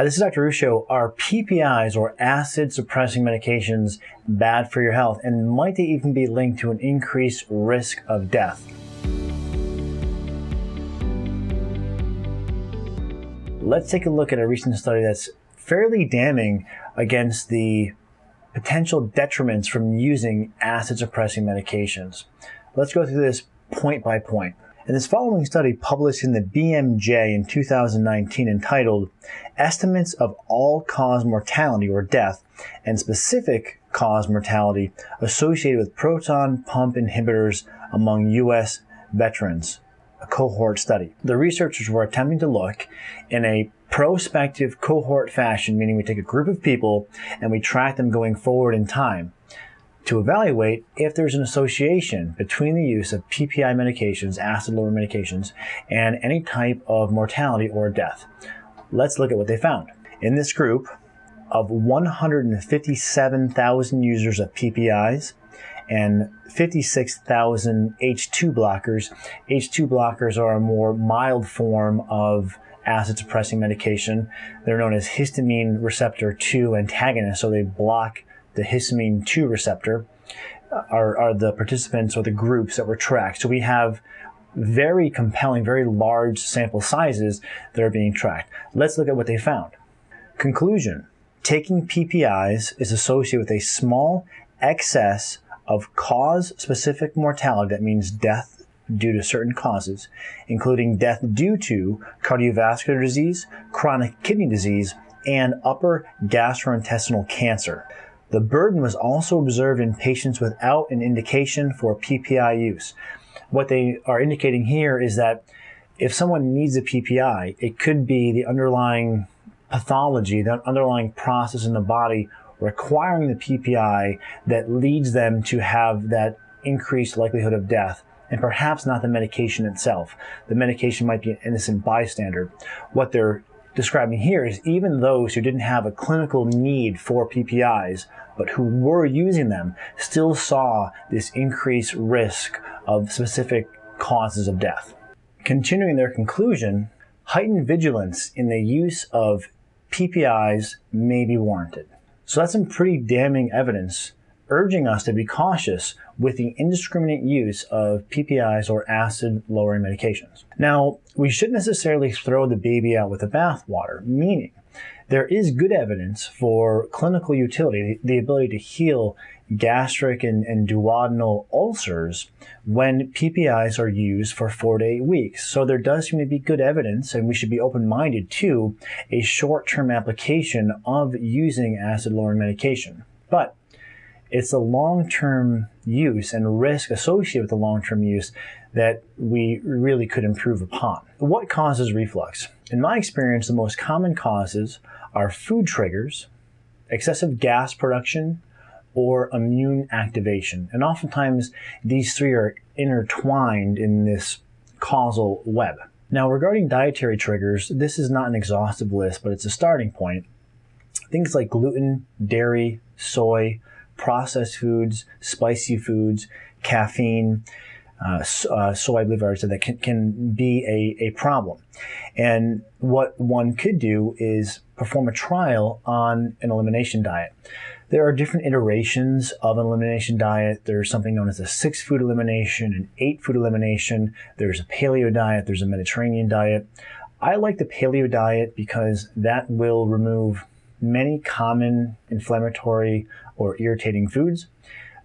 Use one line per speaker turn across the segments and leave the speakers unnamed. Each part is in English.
Hi, this is Dr. Ruscio. Are PPIs or acid suppressing medications bad for your health? And might they even be linked to an increased risk of death? Let's take a look at a recent study that's fairly damning against the potential detriments from using acid suppressing medications. Let's go through this point by point. In this following study published in the BMJ in 2019 entitled Estimates of All-Cause Mortality or Death and Specific Cause Mortality Associated with Proton Pump Inhibitors Among U.S. Veterans, a cohort study. The researchers were attempting to look in a prospective cohort fashion, meaning we take a group of people and we track them going forward in time to evaluate if there's an association between the use of PPI medications, acid lowering medications, and any type of mortality or death. Let's look at what they found. In this group of 157,000 users of PPIs and 56,000 H2 blockers, H2 blockers are a more mild form of acid suppressing medication. They're known as histamine receptor 2 antagonists, so they block the histamine 2 receptor uh, are, are the participants or the groups that were tracked. So we have very compelling, very large sample sizes that are being tracked. Let's look at what they found. Conclusion taking PPIs is associated with a small excess of cause specific mortality, that means death due to certain causes, including death due to cardiovascular disease, chronic kidney disease, and upper gastrointestinal cancer. The burden was also observed in patients without an indication for PPI use. What they are indicating here is that if someone needs a PPI, it could be the underlying pathology, the underlying process in the body requiring the PPI that leads them to have that increased likelihood of death and perhaps not the medication itself. The medication might be an innocent bystander. What they're describing here is even those who didn't have a clinical need for PPIs, but who were using them, still saw this increased risk of specific causes of death. Continuing their conclusion, heightened vigilance in the use of PPIs may be warranted. So that's some pretty damning evidence urging us to be cautious with the indiscriminate use of PPIs or acid lowering medications. Now, we shouldn't necessarily throw the baby out with the bathwater, meaning there is good evidence for clinical utility, the ability to heal gastric and, and, duodenal ulcers when PPIs are used for four to eight weeks. So there does seem to be good evidence, and we should be open minded to a short term application of using acid lowering medication. But it's the long-term use and risk associated with the long-term use that we really could improve upon. What causes reflux? In my experience, the most common causes are food triggers, excessive gas production, or immune activation. And oftentimes these three are intertwined in this causal web. Now regarding dietary triggers, this is not an exhaustive list, but it's a starting point. Things like gluten, dairy, soy, processed foods, spicy foods, caffeine, uh, uh, soy, I believe I already said that can, can be a, a problem. And what one could do is perform a trial on an elimination diet. There are different iterations of an elimination diet. There's something known as a six food elimination, an eight food elimination. There's a paleo diet. There's a Mediterranean diet. I like the paleo diet because that will remove many common inflammatory or irritating foods.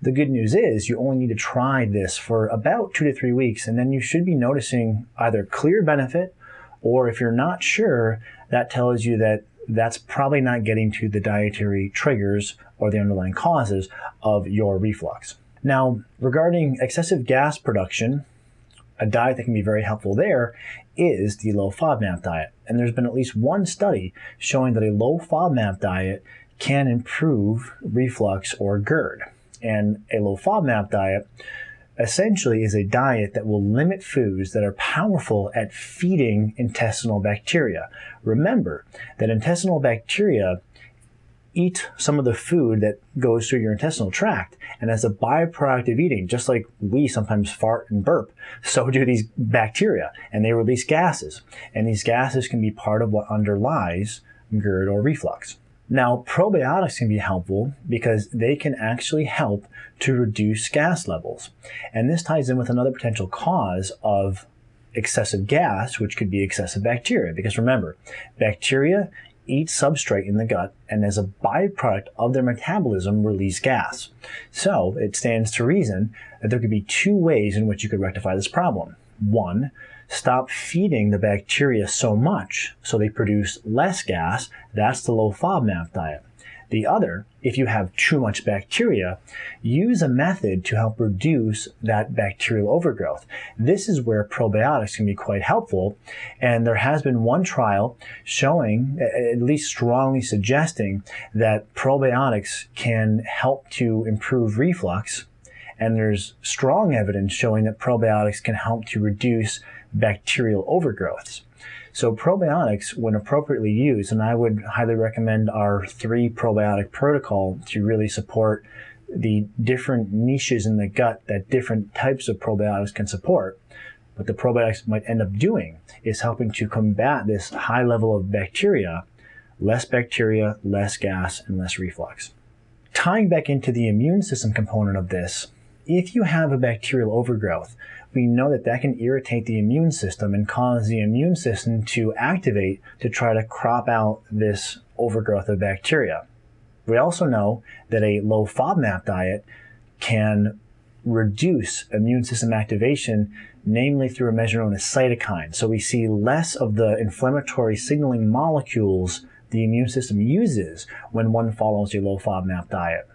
The good news is you only need to try this for about two to three weeks, and then you should be noticing either clear benefit, or if you're not sure, that tells you that that's probably not getting to the dietary triggers or the underlying causes of your reflux. Now, regarding excessive gas production, a diet that can be very helpful there is the low FODMAP diet. And there's been at least one study showing that a low FODMAP diet can improve reflux or GERD. And a low FODMAP diet essentially is a diet that will limit foods that are powerful at feeding intestinal bacteria. Remember that intestinal bacteria eat some of the food that goes through your intestinal tract. And as a byproduct of eating, just like we sometimes fart and burp, so do these bacteria and they release gases. And these gases can be part of what underlies GERD or reflux. Now, probiotics can be helpful because they can actually help to reduce gas levels. And this ties in with another potential cause of excessive gas, which could be excessive bacteria. Because remember, bacteria eat substrate in the gut and as a byproduct of their metabolism release gas. So it stands to reason that there could be two ways in which you could rectify this problem. One, stop feeding the bacteria so much so they produce less gas. That's the low FODMAP diet. The other, if you have too much bacteria, use a method to help reduce that bacterial overgrowth. This is where probiotics can be quite helpful. And there has been one trial showing, at least strongly suggesting, that probiotics can help to improve reflux. And there's strong evidence showing that probiotics can help to reduce bacterial overgrowths. So probiotics, when appropriately used, and I would highly recommend our three probiotic protocol to really support the different niches in the gut that different types of probiotics can support. What the probiotics might end up doing is helping to combat this high level of bacteria, less bacteria, less gas, and less reflux. Tying back into the immune system component of this, if you have a bacterial overgrowth, we know that that can irritate the immune system and cause the immune system to activate to try to crop out this overgrowth of bacteria. We also know that a low FODMAP diet can reduce immune system activation, namely through a measure known as cytokine. So we see less of the inflammatory signaling molecules the immune system uses when one follows a low FODMAP diet.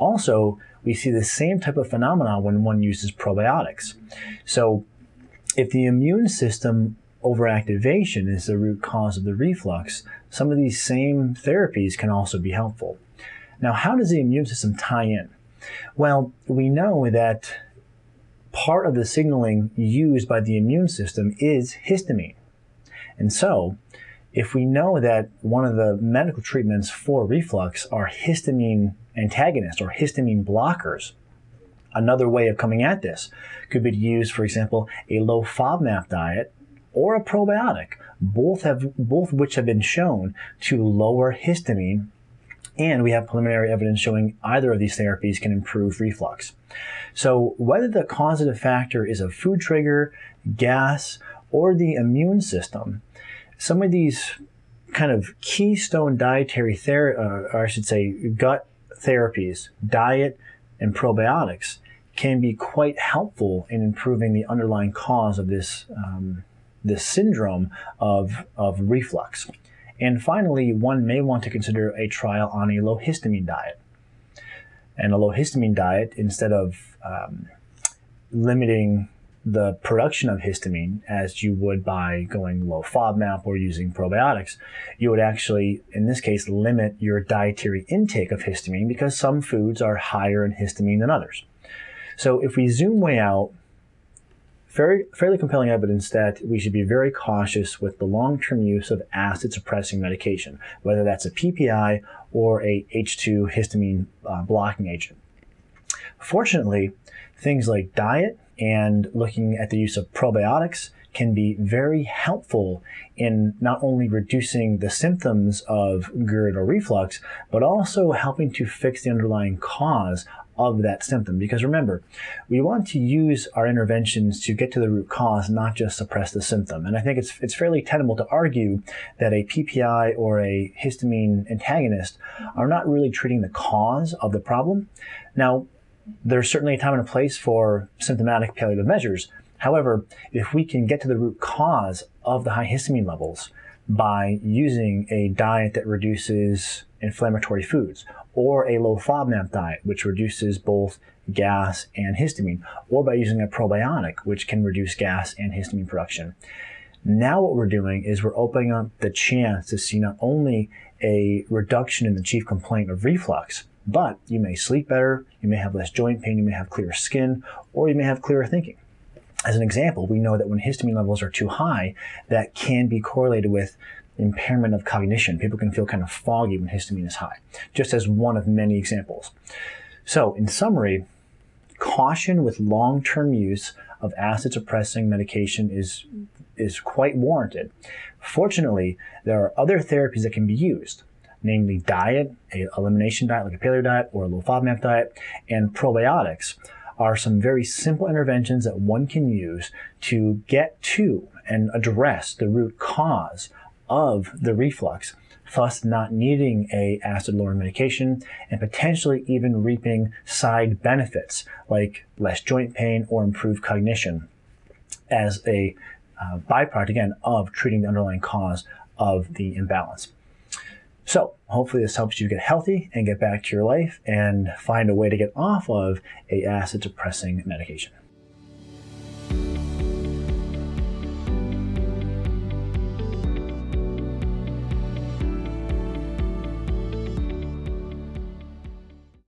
Also, we see the same type of phenomena when one uses probiotics. So if the immune system overactivation is the root cause of the reflux, some of these same therapies can also be helpful. Now, how does the immune system tie in? Well, we know that part of the signaling used by the immune system is histamine. And so, if we know that one of the medical treatments for reflux are histamine antagonists or histamine blockers. Another way of coming at this could be to use, for example, a low FODMAP diet or a probiotic, both have both which have been shown to lower histamine, and we have preliminary evidence showing either of these therapies can improve reflux. So whether the causative factor is a food trigger, gas, or the immune system, some of these kind of keystone dietary therapy, uh, or I should say gut therapies, diet, and probiotics can be quite helpful in improving the underlying cause of this, um, this syndrome of, of reflux. And finally, one may want to consider a trial on a low histamine diet. And a low histamine diet, instead of um, limiting the production of histamine as you would by going low FODMAP or using probiotics. You would actually, in this case, limit your dietary intake of histamine because some foods are higher in histamine than others. So if we zoom way out, very, fairly compelling evidence that we should be very cautious with the long-term use of acid-suppressing medication, whether that's a PPI or a H2 histamine uh, blocking agent. Fortunately, things like diet, and looking at the use of probiotics can be very helpful in not only reducing the symptoms of GERD or reflux, but also helping to fix the underlying cause of that symptom. Because remember, we want to use our interventions to get to the root cause, not just suppress the symptom. And I think it's, it's fairly tenable to argue that a PPI or a histamine antagonist are not really treating the cause of the problem. Now, there's certainly a time and a place for symptomatic palliative measures. However, if we can get to the root cause of the high histamine levels by using a diet that reduces inflammatory foods, or a low FODMAP diet, which reduces both gas and histamine, or by using a probiotic, which can reduce gas and histamine production. Now what we're doing is we're opening up the chance to see not only a reduction in the chief complaint of reflux, but you may sleep better, you may have less joint pain, you may have clearer skin, or you may have clearer thinking. As an example, we know that when histamine levels are too high, that can be correlated with impairment of cognition. People can feel kind of foggy when histamine is high, just as one of many examples. So, in summary, caution with long-term use of acid suppressing medication is is quite warranted. Fortunately, there are other therapies that can be used, namely diet, a elimination diet like a paleo diet or a low FODMAP diet, and probiotics are some very simple interventions that one can use to get to and address the root cause of the reflux, thus not needing a acid lowering medication and potentially even reaping side benefits like less joint pain or improved cognition as a uh, byproduct again of treating the underlying cause of the imbalance. So hopefully this helps you get healthy and get back to your life and find a way to get off of a acid suppressing medication.